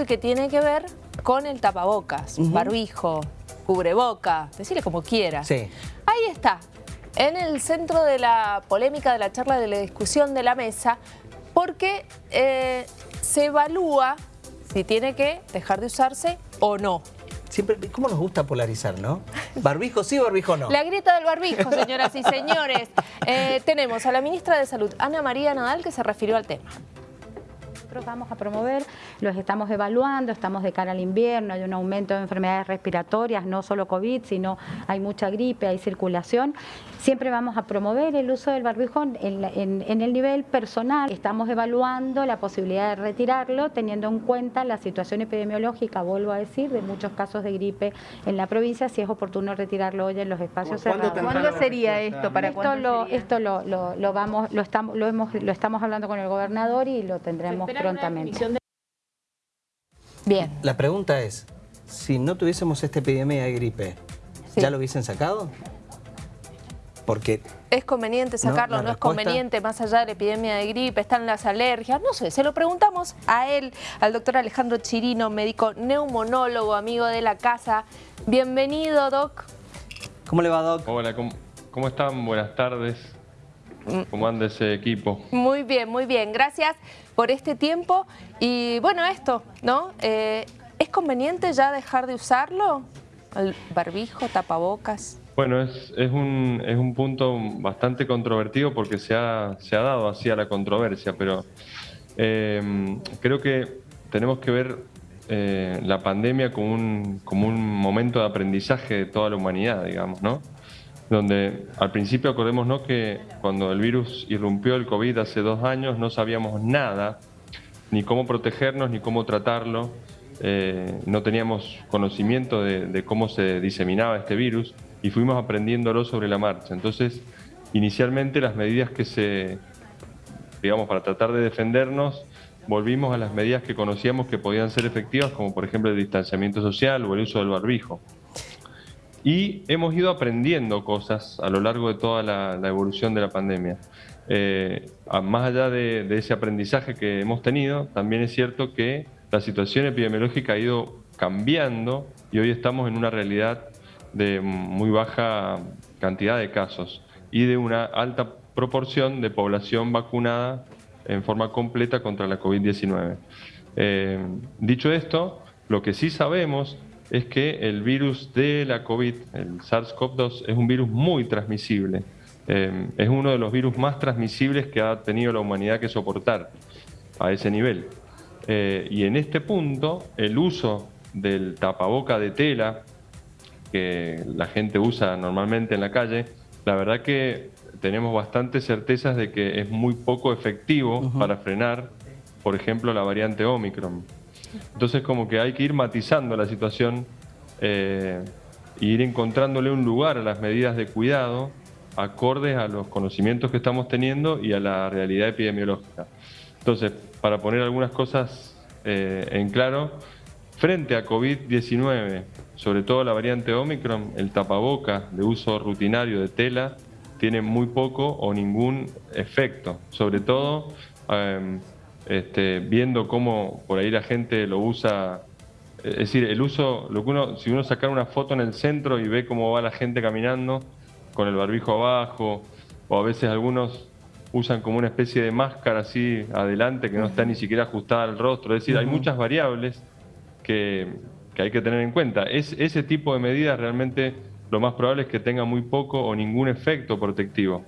y que tiene que ver con el tapabocas, barbijo, cubreboca, decirle como quiera. Sí. Ahí está, en el centro de la polémica, de la charla, de la discusión de la mesa, porque eh, se evalúa si tiene que dejar de usarse o no. Siempre, ¿Cómo nos gusta polarizar, no? Barbijo sí, barbijo no. La grieta del barbijo, señoras y señores. Eh, tenemos a la ministra de Salud, Ana María Nadal, que se refirió al tema nosotros vamos a promover, los estamos evaluando, estamos de cara al invierno, hay un aumento de enfermedades respiratorias, no solo COVID, sino hay mucha gripe, hay circulación. Siempre vamos a promover el uso del barbijo en, el nivel personal. Estamos evaluando la posibilidad de retirarlo teniendo en cuenta la situación epidemiológica, vuelvo a decir, de muchos casos de gripe en la provincia, si es oportuno retirarlo hoy en los espacios cerrados. ¿Cuándo sería esto? ¿Para esto lo, esto lo, lo, vamos, lo estamos, lo hemos, lo estamos hablando con el gobernador y lo tendremos prontamente. Bien. La pregunta es, si no tuviésemos esta epidemia de gripe, ¿ya lo hubiesen sacado? Porque... ¿Es conveniente sacarlo? ¿No, es conveniente más allá de la epidemia de gripe? ¿Están las alergias? No sé, se lo preguntamos a él, al doctor Alejandro Chirino, médico neumonólogo, amigo de la casa. Bienvenido, Doc. ¿Cómo le va, Doc? Hola, ¿cómo, cómo están? Buenas tardes. ¿Cómo anda ese equipo? Muy bien, muy bien. Gracias por este tiempo. Y bueno, esto, ¿no? Eh, ¿Es conveniente ya dejar de usarlo? El barbijo, tapabocas. Bueno, es, es, un, es un punto bastante controvertido porque se ha, se ha dado así a la controversia, pero eh, creo que tenemos que ver eh, la pandemia como un, como un momento de aprendizaje de toda la humanidad, digamos, ¿no? Donde al principio acordémonos que cuando el virus irrumpió el COVID hace dos años no sabíamos nada, ni cómo protegernos, ni cómo tratarlo, eh, no teníamos conocimiento de, cómo se diseminaba este virus y fuimos aprendiéndolo sobre la marcha. Entonces, inicialmente las medidas que se, digamos, para tratar de defendernos, volvimos a las medidas que conocíamos que podían ser efectivas, como por ejemplo el distanciamiento social o el uso del barbijo. Y hemos ido aprendiendo cosas a lo largo de toda la, evolución de la pandemia. Eh, más allá de, ese aprendizaje que hemos tenido, también es cierto que la situación epidemiológica ha ido cambiando y hoy estamos en una realidad de muy baja cantidad de casos y de una alta proporción de población vacunada en forma completa contra la COVID-19. Eh, dicho esto, lo que sí sabemos es que el virus de la COVID, el SARS-CoV-2, es un virus muy transmisible. Eh, es uno de los virus más transmisibles que ha tenido la humanidad que soportar a ese nivel. Eh, y en este punto, el uso del tapaboca de tela que la gente usa normalmente en la calle, la verdad que tenemos bastantes certezas de que es muy poco efectivo para frenar, por ejemplo, la variante Omicron. Entonces como que hay que ir matizando la situación e ir encontrándole un lugar a las medidas de cuidado acordes a los conocimientos que estamos teniendo y a la realidad epidemiológica. Entonces, para poner algunas cosas eh, en claro, frente a COVID-19, sobre todo la variante Omicron, el tapaboca de uso rutinario de tela tiene muy poco o ningún efecto, sobre todo em, este, viendo cómo por ahí la gente lo usa, es decir, el uso, lo que uno, si uno sacar una foto en el centro y ve cómo va la gente caminando con el barbijo abajo, o a veces algunos usan como una especie de máscara así adelante que no está ni siquiera ajustada al rostro, es decir, hay muchas variables que, hay que tener en cuenta. Es, ese tipo de medidas realmente lo más probable es que tenga muy poco o ningún efecto protectivo.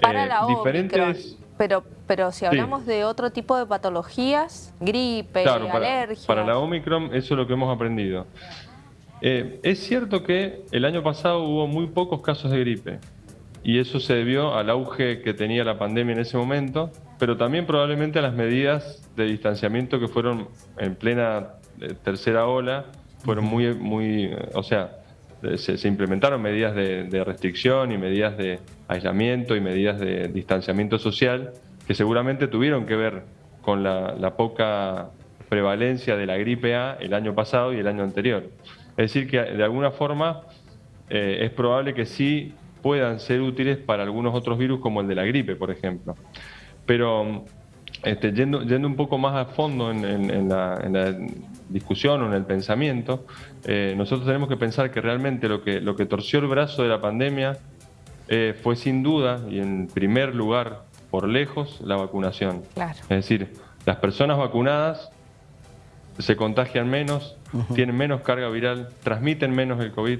Para eh, la diferentes... Pero, pero si hablamos de otro tipo de patologías, gripe, claro, para, Para la Omicron eso es lo que hemos aprendido. Eh, es cierto que el año pasado hubo muy pocos casos de gripe y eso se debió al auge que tenía la pandemia en ese momento, pero también probablemente a las medidas de distanciamiento que fueron en plena eh, tercera ola, fueron muy, muy, o sea, se, implementaron medidas de, restricción y medidas de aislamiento y medidas de distanciamiento social que seguramente tuvieron que ver con la, poca prevalencia de la gripe A el año pasado y el año anterior. Es decir, que de alguna forma eh, es probable que sí puedan ser útiles para algunos otros virus como el de la gripe, por ejemplo. Pero este, yendo un poco más a fondo en, la, discusión o en el pensamiento, eh, nosotros tenemos que pensar que realmente lo que, lo que torció el brazo de la pandemia eh, fue sin duda y en primer lugar, por lejos, la vacunación. Es decir, las personas vacunadas se contagian menos, tienen menos carga viral, transmiten menos el COVID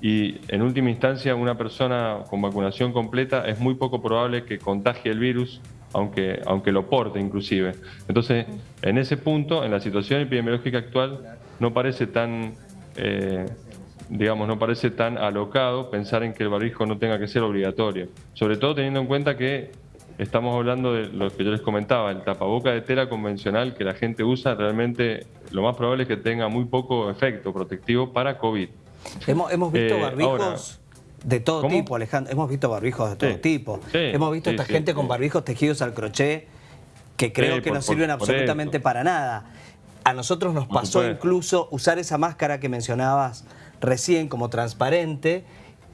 y en última instancia una persona con vacunación completa es muy poco probable que contagie el virus, aunque, aunque lo porte inclusive. Entonces, en ese punto, en la situación epidemiológica actual, no parece tan... Eh, digamos, no parece tan alocado pensar en que el barbijo no tenga que ser obligatorio. Sobre todo teniendo en cuenta que estamos hablando de lo que yo les comentaba, el tapaboca de tela convencional que la gente usa, realmente lo más probable es que tenga muy poco efecto protectivo para COVID. Hemos, hemos visto eh, barbijos de todo tipo, Alejandro. Hemos visto barbijos de todo tipo. hemos visto esta gente con barbijos tejidos al crochet que creo que no sirven absolutamente para nada. A nosotros nos pasó incluso usar esa máscara que mencionabas recién como transparente,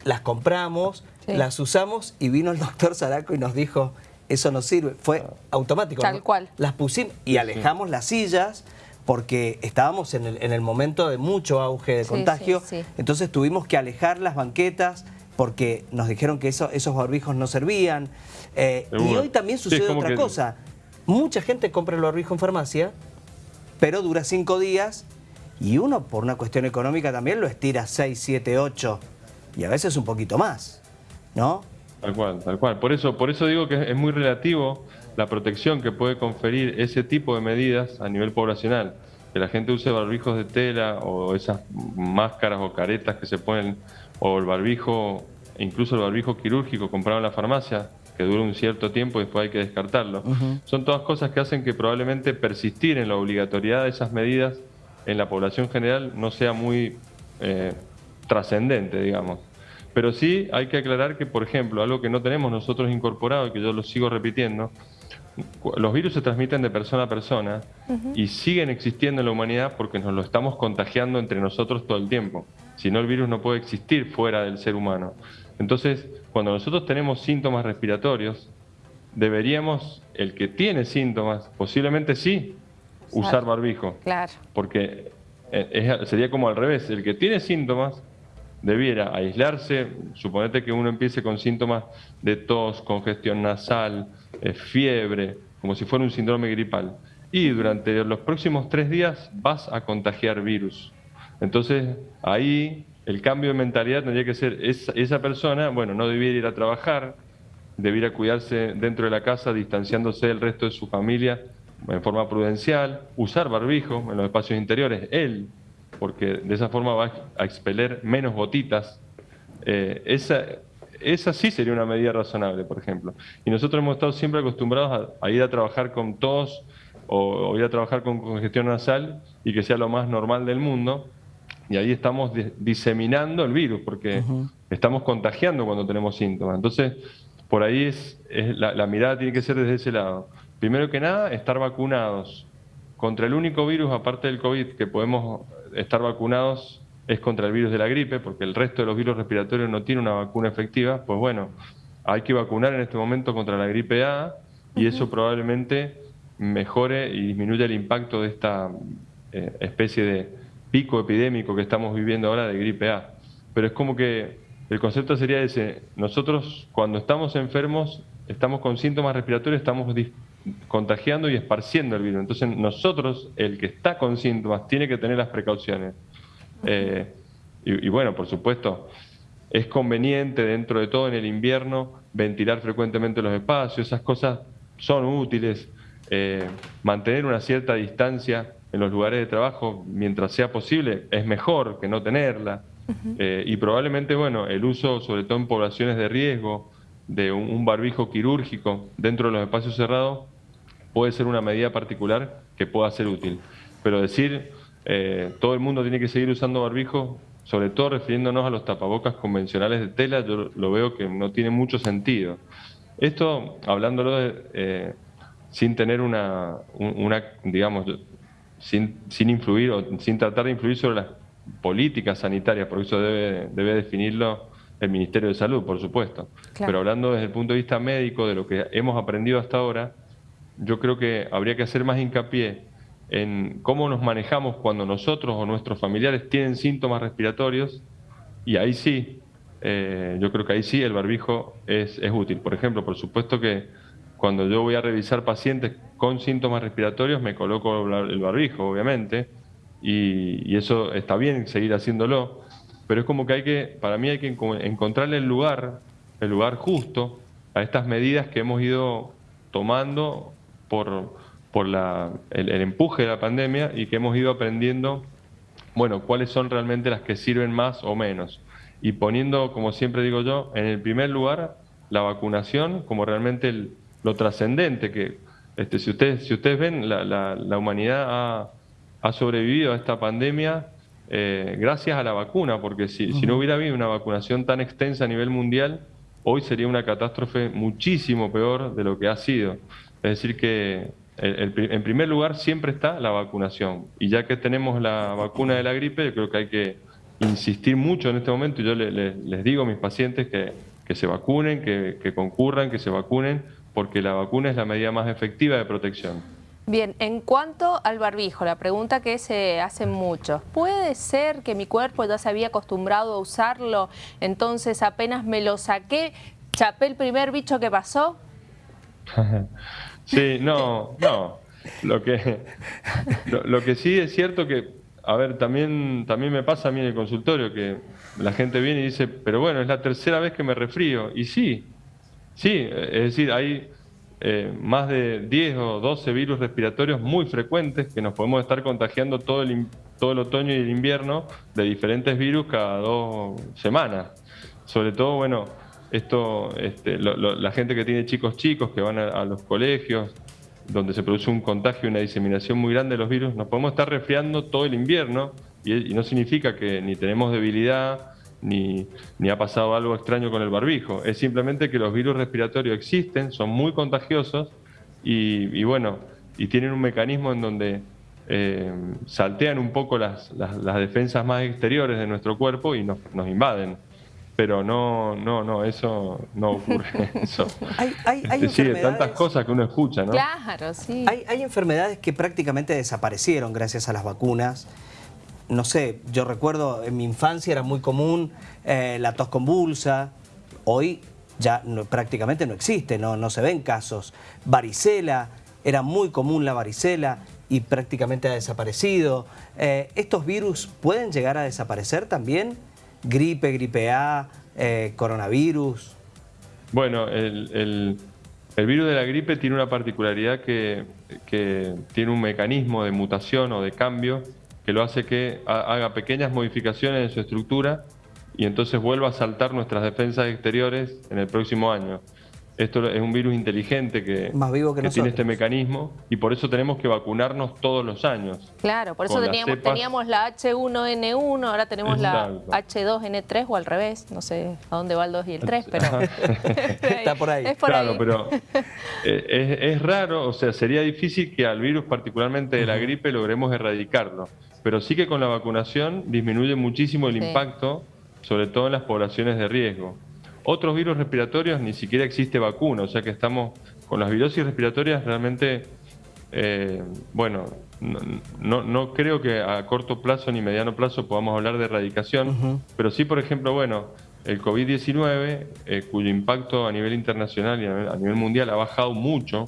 las compramos, las usamos y vino el doctor Zaraco y nos dijo, eso no sirve. Fue automático. Tal cual. Las pusimos y alejamos las sillas porque estábamos en el, momento de mucho auge de contagio, entonces tuvimos que alejar las banquetas porque nos dijeron que esos barbijos no servían. Eh, y hoy también sucede otra cosa. Mucha gente compra el barbijo en farmacia, pero dura cinco días y uno por una cuestión económica también lo estira 6, 7, 8 y a veces un poquito más, ¿no? Tal cual, tal cual. Por eso, por eso digo que es muy relativo la protección que puede conferir ese tipo de medidas a nivel poblacional. Que la gente use barbijos de tela o esas máscaras o caretas que se ponen, o el barbijo, incluso el barbijo quirúrgico comprado en la farmacia, que dura un cierto tiempo y después hay que descartarlo. Son todas cosas que hacen que probablemente persistir en la obligatoriedad de esas medidas en la población general no sea muy eh, trascendente, digamos. Pero sí hay que aclarar que, por ejemplo, algo que no tenemos nosotros incorporado y que yo lo sigo repitiendo, los virus se transmiten de persona a persona y siguen existiendo en la humanidad porque nos lo estamos contagiando entre nosotros todo el tiempo. Si no, el virus no puede existir fuera del ser humano. Entonces, cuando nosotros tenemos síntomas respiratorios, deberíamos, el que tiene síntomas, posiblemente sí, usar barbijo. Claro. Porque eh, sería como al revés, el que tiene síntomas debiera aislarse, suponete que uno empiece con síntomas de tos, congestión nasal, eh, fiebre, como si fuera un síndrome gripal. Y durante los próximos tres días vas a contagiar virus. Entonces ahí el cambio de mentalidad tendría que ser, esa, esa persona, bueno, no debiera ir a trabajar, debiera cuidarse dentro de la casa, distanciándose del resto de su familia en forma prudencial, usar barbijo en los espacios interiores, él, porque de esa forma va a expeler menos gotitas. Eh, esa, esa sí sería una medida razonable, por ejemplo. Y nosotros hemos estado siempre acostumbrados a, ir a trabajar con tos o, ir a trabajar con congestión nasal y que sea lo más normal del mundo. Y ahí estamos diseminando el virus, porque estamos contagiando cuando tenemos síntomas. Entonces, por ahí es, la mirada tiene que ser desde ese lado. Primero que nada, estar vacunados. Contra el único virus, aparte del COVID, que podemos estar vacunados es contra el virus de la gripe, porque el resto de los virus respiratorios no tiene una vacuna efectiva, pues bueno, hay que vacunar en este momento contra la gripe A y eso probablemente mejore y disminuya el impacto de esta eh, especie de pico epidémico que estamos viviendo ahora de gripe A. Pero es como que el concepto sería ese, nosotros cuando estamos enfermos, estamos con síntomas respiratorios, estamos contagiando y esparciendo el virus. Entonces nosotros, el que está con síntomas, tiene que tener las precauciones. Eh, y, bueno, por supuesto, es conveniente dentro de todo en el invierno ventilar frecuentemente los espacios, esas cosas son útiles. Eh, mantener una cierta distancia en los lugares de trabajo mientras sea posible es mejor que no tenerla. Eh, y probablemente, bueno, el uso, sobre todo en poblaciones de riesgo, de un barbijo quirúrgico dentro de los espacios cerrados puede ser una medida particular que pueda ser útil. Pero decir eh, todo el mundo tiene que seguir usando barbijo, sobre todo refiriéndonos a los tapabocas convencionales de tela, yo lo veo que no tiene mucho sentido. Esto, hablándolo eh, sin tener una, digamos, sin, sin, influir o sin tratar de influir sobre las políticas sanitarias, porque eso debe, debe definirlo el Ministerio de Salud, por supuesto. Pero hablando desde el punto de vista médico, de lo que hemos aprendido hasta ahora, yo creo que habría que hacer más hincapié en cómo nos manejamos cuando nosotros o nuestros familiares tienen síntomas respiratorios y ahí sí, eh, yo creo que ahí sí el barbijo es, útil. Por ejemplo, por supuesto que cuando yo voy a revisar pacientes con síntomas respiratorios me coloco el barbijo, obviamente, y, y eso está bien seguir haciéndolo, pero es como que hay que, para mí hay que encontrarle el lugar, el lugar justo a estas medidas que hemos ido tomando por, por la, el, empuje de la pandemia y que hemos ido aprendiendo, bueno, cuáles son realmente las que sirven más o menos. Y poniendo, como siempre digo yo, en el primer lugar la vacunación como realmente lo trascendente que, este, si, ustedes, si ustedes ven, la, la, humanidad ha, ha, sobrevivido a esta pandemia eh, gracias a la vacuna, porque si, si no hubiera habido una vacunación tan extensa a nivel mundial, hoy sería una catástrofe muchísimo peor de lo que ha sido. Es decir, que en primer lugar siempre está la vacunación. Y ya que tenemos la vacuna de la gripe, yo creo que hay que insistir mucho en este momento. Yo les digo a mis pacientes que, se vacunen, que, concurran, que se vacunen, porque la vacuna es la medida más efectiva de protección. Bien, en cuanto al barbijo, la pregunta que se hace mucho, ¿puede ser que mi cuerpo ya se había acostumbrado a usarlo, entonces apenas me lo saqué, chapé el primer bicho que pasó? Sí, no, no. Lo que, lo, que sí es cierto que, a ver, también, también me pasa a mí en el consultorio que la gente viene y dice, pero bueno, es la tercera vez que me resfrío. Y sí, sí, es decir, hay eh, más de 10 o 12 virus respiratorios muy frecuentes que nos podemos estar contagiando todo el, todo el otoño y el invierno de diferentes virus cada dos semanas. Sobre todo, bueno, esto, este, la gente que tiene chicos chicos que van a, los colegios, donde se produce un contagio y una diseminación muy grande de los virus, nos podemos estar resfriando todo el invierno y, no significa que ni tenemos debilidad ni, ni, ha pasado algo extraño con el barbijo. Es simplemente que los virus respiratorios existen, son muy contagiosos y, bueno, y tienen un mecanismo en donde eh, saltean un poco las, las, defensas más exteriores de nuestro cuerpo y nos, nos invaden pero no, no, no, eso no ocurre. Eso. Hay, hay, hay tantas cosas que uno escucha, ¿no? Claro, sí. Hay, hay enfermedades que prácticamente desaparecieron gracias a las vacunas. No sé, yo recuerdo en mi infancia era muy común eh, la tos convulsa. Hoy ya prácticamente no existe, no, no se ven casos. Varicela, era muy común la varicela y prácticamente ha desaparecido. Eh, ¿Estos virus pueden llegar a desaparecer también? Gripe, gripe A, eh, coronavirus? Bueno, el, virus de la gripe tiene una particularidad que, tiene un mecanismo de mutación o de cambio que lo hace que haga pequeñas modificaciones en su estructura y entonces vuelva a saltar nuestras defensas exteriores en el próximo año. Esto es un virus inteligente que, Más vivo que, tiene este mecanismo y por eso tenemos que vacunarnos todos los años. Claro, por eso teníamos, teníamos la H1N1, ahora tenemos la H2N3 o al revés, no sé a dónde va el 2 y el 3, pero está por ahí. claro, pero eh, es, raro, o sea, sería difícil que al virus, particularmente de la gripe, logremos erradicarlo, pero sí que con la vacunación disminuye muchísimo el impacto, sobre todo en las poblaciones de riesgo. Otros virus respiratorios ni siquiera existe vacuna, o sea que estamos con las virosis respiratorias realmente, eh, bueno, no, no, creo que a corto plazo ni mediano plazo podamos hablar de erradicación, pero sí, por ejemplo, bueno, el COVID-19, eh, cuyo impacto a nivel internacional y a nivel mundial ha bajado mucho,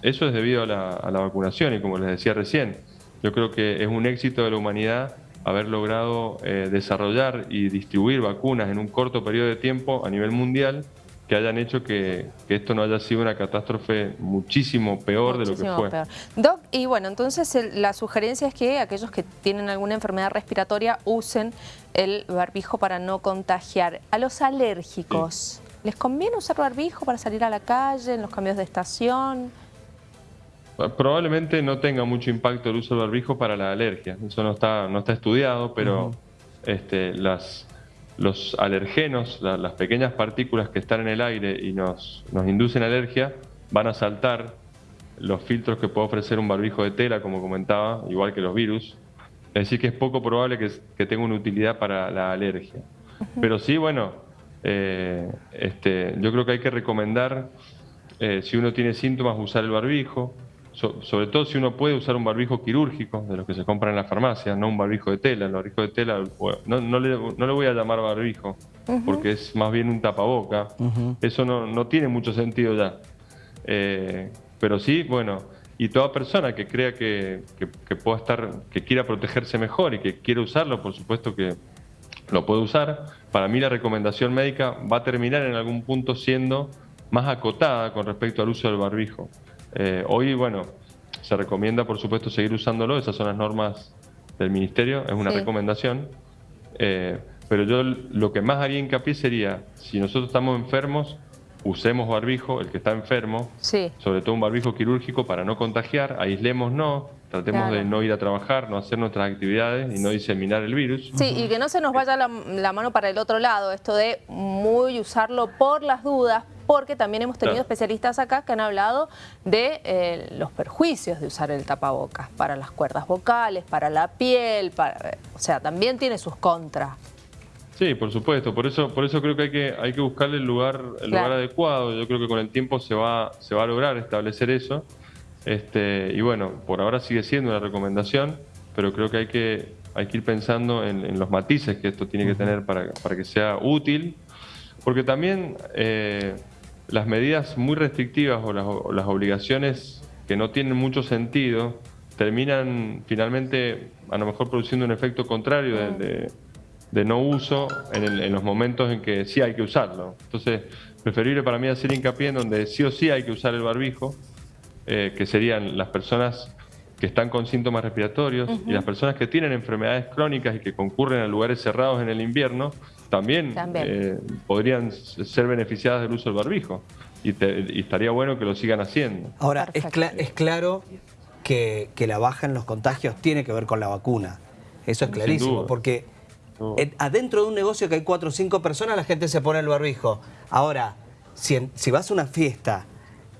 eso es debido a la, a la vacunación y como les decía recién, yo creo que es un éxito de la humanidad haber logrado eh, desarrollar y distribuir vacunas en un corto periodo de tiempo a nivel mundial que hayan hecho que, esto no haya sido una catástrofe muchísimo peor de lo que fue. Doc, y bueno, entonces la sugerencia es que aquellos que tienen alguna enfermedad respiratoria usen el barbijo para no contagiar. A los alérgicos, ¿les conviene usar barbijo para salir a la calle, en los cambios de estación? Probablemente no tenga mucho impacto el uso del barbijo para la alergia. Eso no está, no está estudiado, pero este, las, los alergenos, las pequeñas partículas que están en el aire y nos, nos inducen alergia, van a saltar los filtros que puede ofrecer un barbijo de tela, como comentaba, igual que los virus. Es decir, que es poco probable que, que tenga una utilidad para la alergia. Pero sí, bueno, eh, este, yo creo que hay que recomendar eh, si uno tiene síntomas, usar el barbijo, sobre todo si uno puede usar un barbijo quirúrgico, de los que se compran en la farmacia, no un barbijo de tela. El barbijo de tela, no, no, le, no le, voy a llamar barbijo, porque es más bien un tapaboca. Eso no, no, tiene mucho sentido ya. Eh, pero sí, bueno, y toda persona que crea que, que, pueda estar, que quiera protegerse mejor y que quiera usarlo, por supuesto que lo puede usar. Para mí la recomendación médica va a terminar en algún punto siendo más acotada con respecto al uso del barbijo. Eh, hoy, bueno, se recomienda, por supuesto, seguir usándolo, esas son las normas del Ministerio, es una recomendación. Eh, pero yo lo que más haría hincapié sería, si nosotros estamos enfermos, usemos barbijo, el que está enfermo, sobre todo un barbijo quirúrgico para no contagiar, aislémonos, tratemos de no ir a trabajar, no hacer nuestras actividades y no diseminar el virus. Sí, y que no se nos vaya la, la mano para el otro lado, esto de muy usarlo por las dudas, porque también hemos tenido especialistas acá que han hablado de eh, los perjuicios de usar el tapabocas para las cuerdas vocales, para la piel, para, o sea, también tiene sus contras. Sí, por supuesto, por eso, por eso creo que hay que, hay que buscarle el lugar, el lugar adecuado. Yo creo que con el tiempo se va, se va a lograr establecer eso. Este, y bueno, por ahora sigue siendo una recomendación, pero creo que hay que, hay que ir pensando en, los matices que esto tiene que tener para, para que sea útil, porque también eh, las medidas muy restrictivas o las, obligaciones que no tienen mucho sentido terminan finalmente a lo mejor produciendo un efecto contrario de, no uso en, los momentos en que sí hay que usarlo. Entonces, preferible para mí hacer hincapié en donde sí o sí hay que usar el barbijo, eh, que serían las personas que están con síntomas respiratorios y las personas que tienen enfermedades crónicas y que concurren a lugares cerrados en el invierno, también, eh, podrían ser beneficiadas del uso del barbijo. Y, estaría bueno que lo sigan haciendo. Ahora, es, es, claro que, la baja en los contagios tiene que ver con la vacuna. Eso es clarísimo, porque adentro de un negocio que hay cuatro o cinco personas, la gente se pone el barbijo. Ahora, si, si vas a una fiesta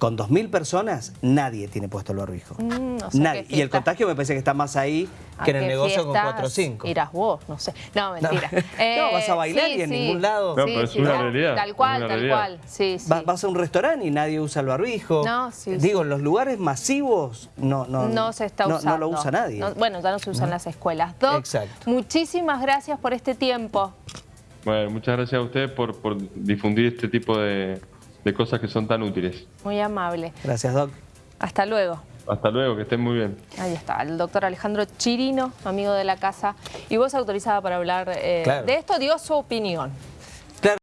con 2.000 personas, nadie tiene puesto el barbijo. Mm, nadie. Y el contagio me parece que está más ahí que en el negocio con 4 o 5. Irás vos, no sé. No, mentira. No, eh, vas a bailar y en ningún lado. No, pero es una realidad. Tal cual, tal cual. Sí, vas a un restaurante y nadie usa el barbijo. No, sí. Digo, en los lugares masivos no, no, no se está usando. No, lo usa nadie. bueno, ya no se usa en las escuelas. Doc, Exacto. muchísimas gracias por este tiempo. Bueno, muchas gracias a ustedes por, por difundir este tipo de de cosas que son tan útiles. Muy amable. Gracias, Doc. Hasta luego. Hasta luego, que estén muy bien. Ahí está, el doctor Alejandro Chirino, amigo de la casa, y vos autorizada para hablar eh, de esto, dio su opinión.